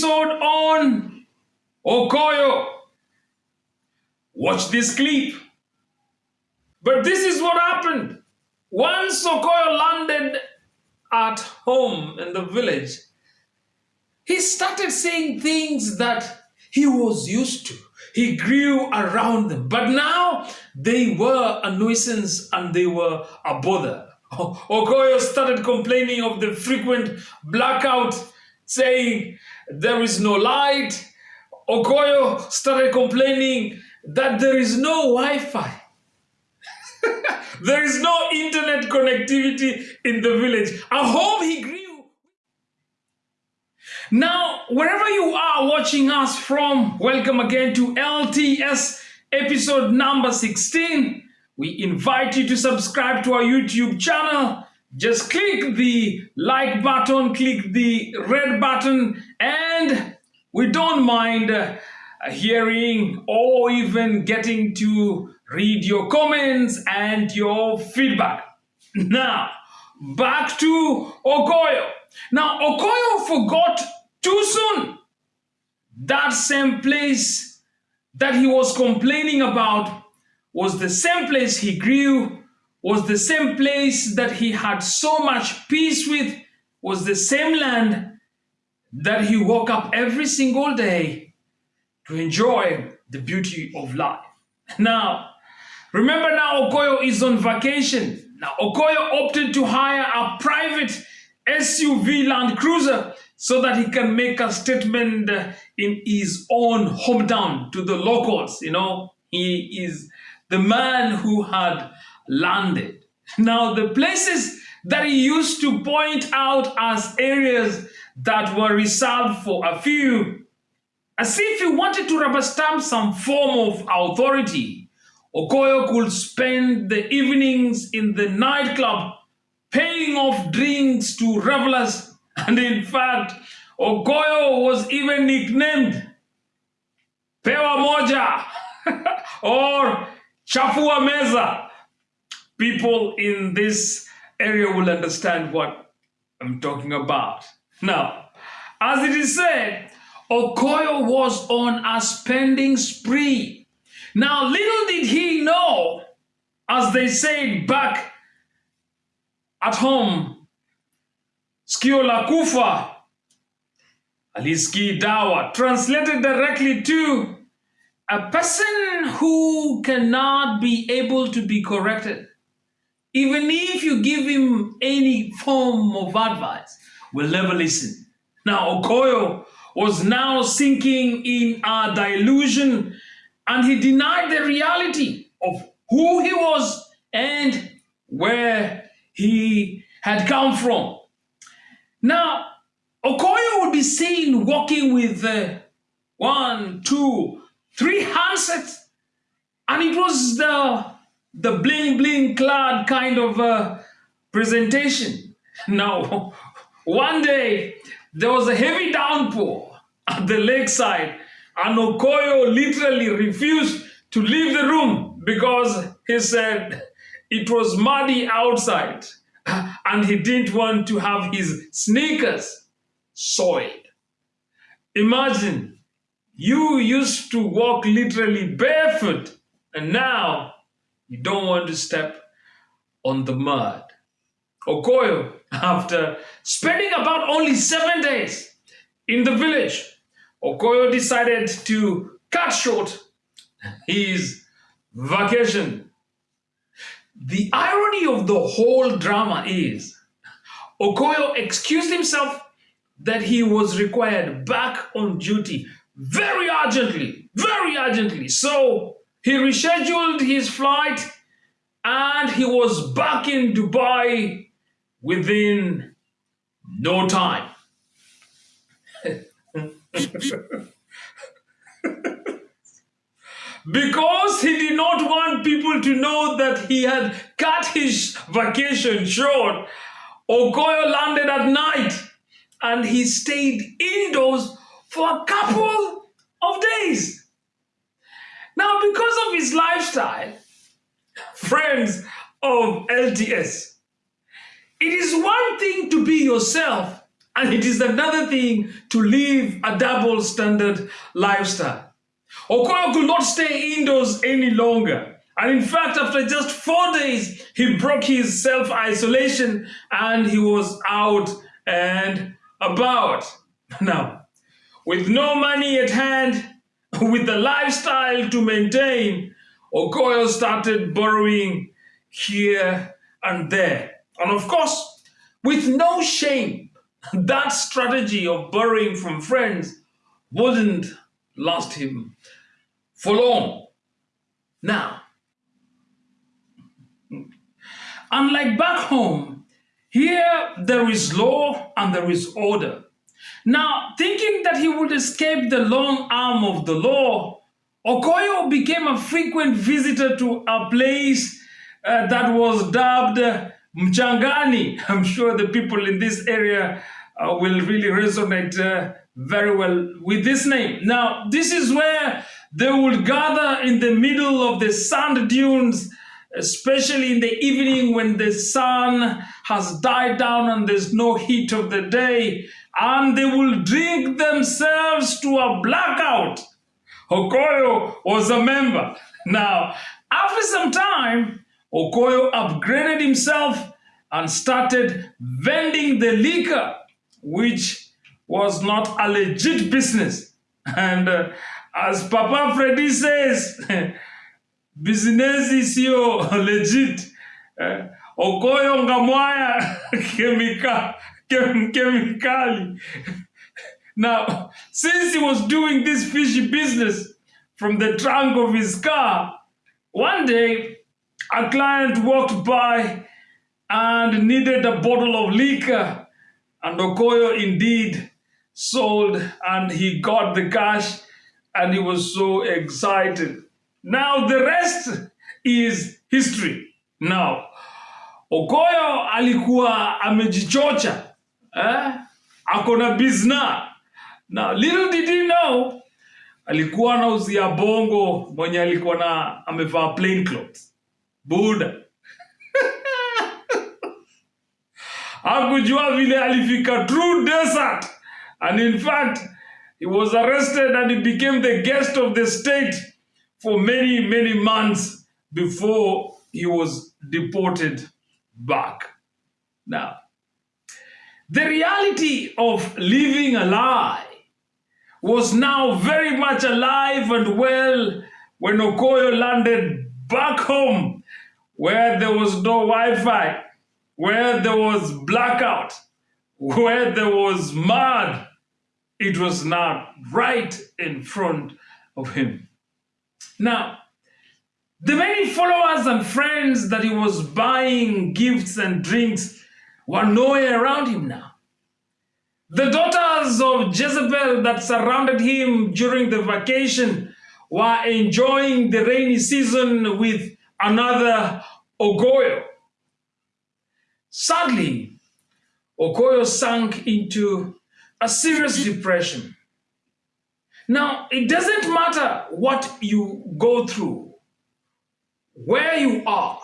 episode on Okoyo. Watch this clip. But this is what happened. Once Okoyo landed at home in the village, he started saying things that he was used to. He grew around them. But now they were a nuisance and they were a bother. Okoyo started complaining of the frequent blackout, saying there is no light. Okoyo started complaining that there is no Wi-Fi. there is no internet connectivity in the village. A home he grew. Now, wherever you are watching us from, welcome again to LTS episode number 16. We invite you to subscribe to our YouTube channel. Just click the like button, click the red button, and we don't mind uh, hearing or even getting to read your comments and your feedback. Now, back to Okoyo. Now, Okoyo forgot too soon that same place that he was complaining about was the same place he grew, was the same place that he had so much peace with, was the same land that he woke up every single day to enjoy the beauty of life. Now, remember now Okoyo is on vacation. Now, Okoyo opted to hire a private SUV Land Cruiser so that he can make a statement in his own hometown to the locals. You know, he is the man who had landed. Now, the places that he used to point out as areas that were reserved for a few, as if he wanted to rubber stamp some form of authority. Okoyo could spend the evenings in the nightclub paying off drinks to revelers, and in fact, Okoyo was even nicknamed Pewa Moja or Chafua Meza. People in this area will understand what I'm talking about. Now, as it is said, Okoyo was on a spending spree. Now, little did he know, as they said back at home, Skio kufa, aliski dawa, translated directly to a person who cannot be able to be corrected, even if you give him any form of advice, will never listen. Now, Okoyo was now sinking in a delusion and he denied the reality of who he was and where he had come from. Now, Okoyo would be seen walking with uh, one, two, three handsets, and it was the the bling bling clad kind of uh, presentation. Now, one day there was a heavy downpour at the lakeside, and Okoyo literally refused to leave the room because he said it was muddy outside and he didn't want to have his sneakers soiled. Imagine you used to walk literally barefoot, and now you don't want to step on the mud. Okoyo, after spending about only seven days in the village, Okoyo decided to cut short his vacation. The irony of the whole drama is Okoyo excused himself that he was required back on duty very urgently, very urgently. So he rescheduled his flight and he was back in Dubai within no time. because he did not want people to know that he had cut his vacation short, Okoyo landed at night and he stayed indoors for a couple of days. Because of his lifestyle, friends of LTS, it is one thing to be yourself And it is another thing to live a double standard lifestyle. Okoyo could not stay indoors any longer. And in fact, after just four days, he broke his self isolation and he was out and about. Now, with no money at hand, with the lifestyle to maintain, Okoyo started borrowing here and there. And of course, with no shame, that strategy of borrowing from friends wouldn't last him for long. Now, unlike back home, here there is law and there is order. Now, thinking that he would escape the long arm of the law, Okoyo became a frequent visitor to a place uh, that was dubbed Mchangani. I'm sure the people in this area uh, will really resonate uh, very well with this name. Now, this is where they would gather in the middle of the sand dunes, especially in the evening when the sun has died down and there's no heat of the day, and they will drink themselves to a blackout. Okoyo was a member. Now, after some time, Okoyo upgraded himself and started vending the liquor, which was not a legit business. And uh, as Papa Freddy says, business is your legit. Uh, Okoyo ngamwaya chemical, chem, chemically. Now, since he was doing this fishy business from the trunk of his car, one day a client walked by and needed a bottle of liquor, and Okoyo indeed sold and he got the cash and he was so excited. Now the rest is history. Now, Okoyo alikuwa amejichocha eh? akona bizna. Now, little did he know alikuwa anauzia bongo mwenye alikuwa na amevaa plain clothes. Buda. Hakujua vile alifika true desert. And in fact, he was arrested and he became the guest of the state for many, many months before he was deported back. Now, the reality of living a lie was now very much alive and well when Okoyo landed back home where there was no Wi-Fi, where there was blackout, where there was mud. It was not right in front of him. Now, the many followers and friends that he was buying gifts and drinks were nowhere around him now. The daughters of Jezebel that surrounded him during the vacation were enjoying the rainy season with another Okoyo. Sadly, Okoyo sank into a serious depression. Now, it doesn't matter what you go through, where you are,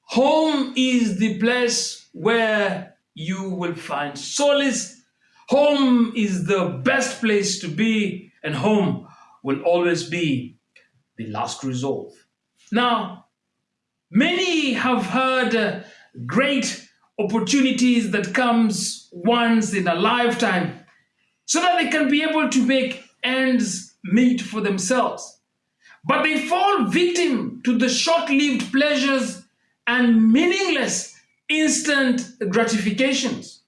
home is the place where you will find solace. Home is the best place to be, and home will always be the last resolve. Now, many have heard uh, great opportunities that comes once in a lifetime so that they can be able to make ends meet for themselves. But they fall victim to the short-lived pleasures and meaningless instant gratifications.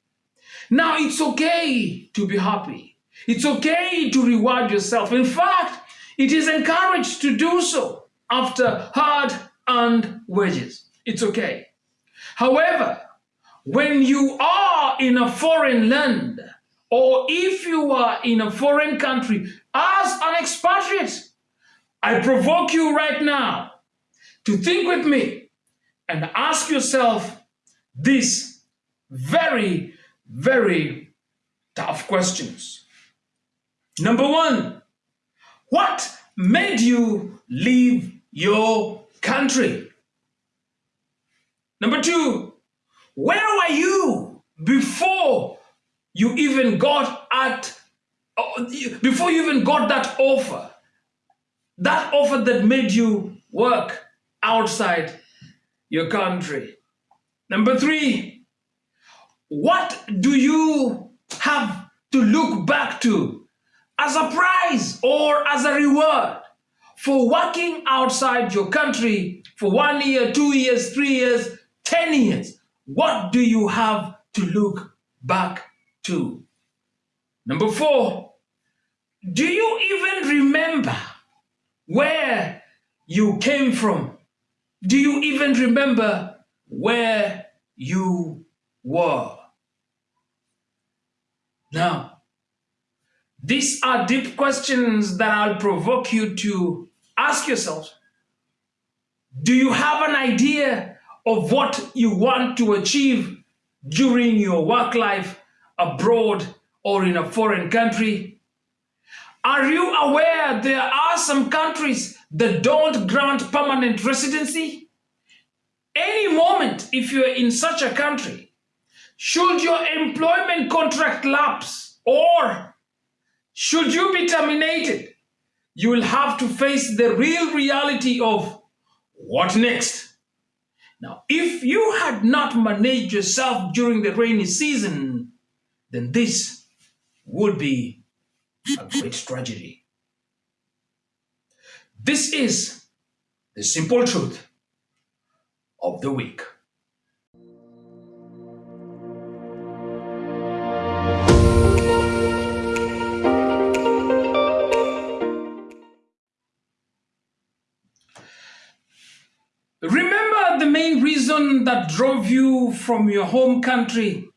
Now, it's okay to be happy. It's okay to reward yourself. In fact, it is encouraged to do so after hard-earned wages. It's okay. However, when you are in a foreign land, or if you are in a foreign country as an expatriate, I provoke you right now to think with me and ask yourself these very, very tough questions. Number one, what made you leave your country? Number two, where were you before you even got at, uh, before you even got that offer, that offer that made you work outside your country. Number three, what do you have to look back to as a prize or as a reward for working outside your country for one year, two years, three years, 10 years? What do you have to look back to? Number four, do you even remember where you came from? Do you even remember where you were? Now, these are deep questions that I'll provoke you to ask yourself. Do you have an idea of what you want to achieve during your work life abroad or in a foreign country? Are you aware there are some countries that don't grant permanent residency? Any moment, if you're in such a country, should your employment contract lapse or should you be terminated, you will have to face the real reality of what next? Now, if you had not managed yourself during the rainy season, then this would be a great tragedy. This is the simple truth of the week. Remember the main reason that drove you from your home country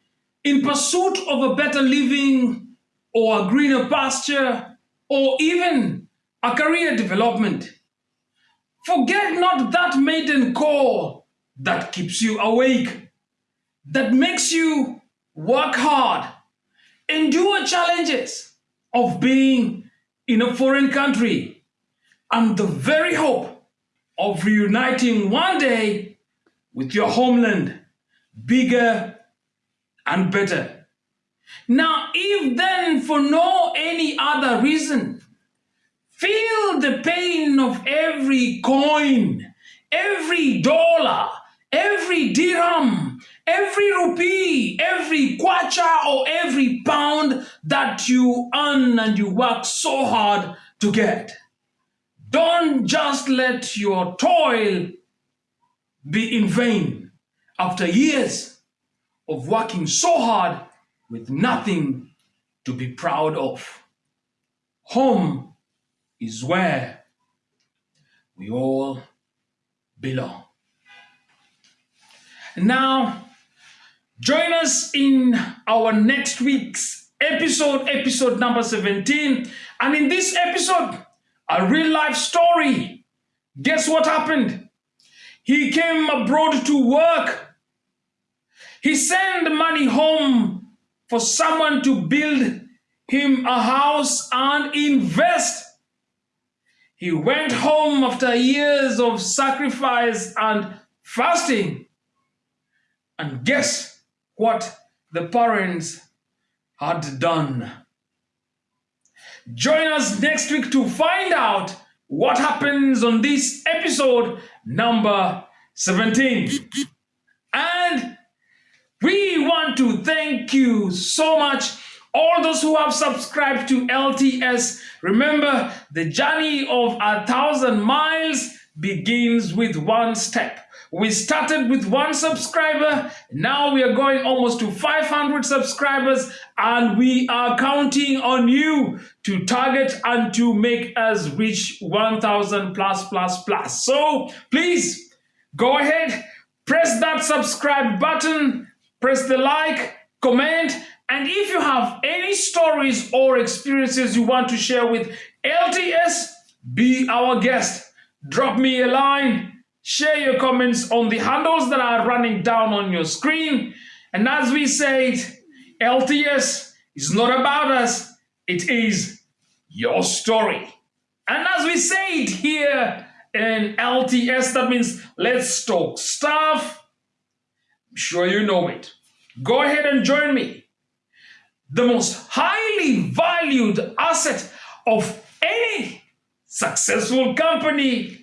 in pursuit of a better living or a greener pasture or even a career development. Forget not that maiden call that keeps you awake, that makes you work hard, endure challenges of being in a foreign country, and the very hope of reuniting one day with your homeland, bigger and better. Now, if then for no any other reason, feel the pain of every coin, every dollar, every dirham, every rupee, every kwacha or every pound that you earn and you work so hard to get. Don't just let your toil be in vain after years of working so hard with nothing to be proud of. Home is where we all belong. Now, join us in our next week's episode, episode number 17. And in this episode, a real life story. Guess what happened? He came abroad to work. He sent money home for someone to build him a house and invest. He went home after years of sacrifice and fasting. And guess what the parents had done? Join us next week to find out what happens on this episode number 17. And we want to thank you so much all those who have subscribed to LTS, remember the journey of a thousand miles begins with one step. We started with one subscriber. Now we are going almost to 500 subscribers and we are counting on you to target and to make us reach 1000 plus plus plus. So please go ahead, press that subscribe button, press the like, comment, and if you have any stories or experiences you want to share with LTS, be our guest. Drop me a line Share your comments on the handles that are running down on your screen. And as we said, LTS is not about us, it is your story. And as we say it here in LTS, that means let's talk stuff. I'm sure you know it. Go ahead and join me the most highly valued asset of any successful company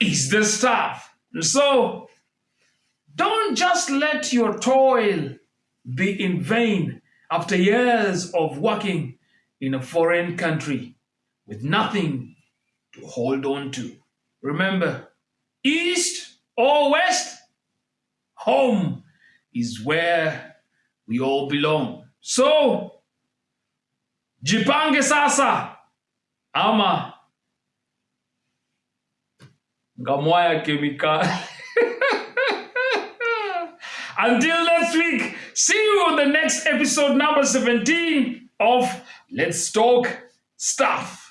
is the staff. So don't just let your toil be in vain after years of working in a foreign country with nothing to hold on to. Remember, east or west, home is where we all belong. So, jipange sasa ama ngamwaya kemikali. Until next week, see you on the next episode number 17 of Let's Talk Stuff.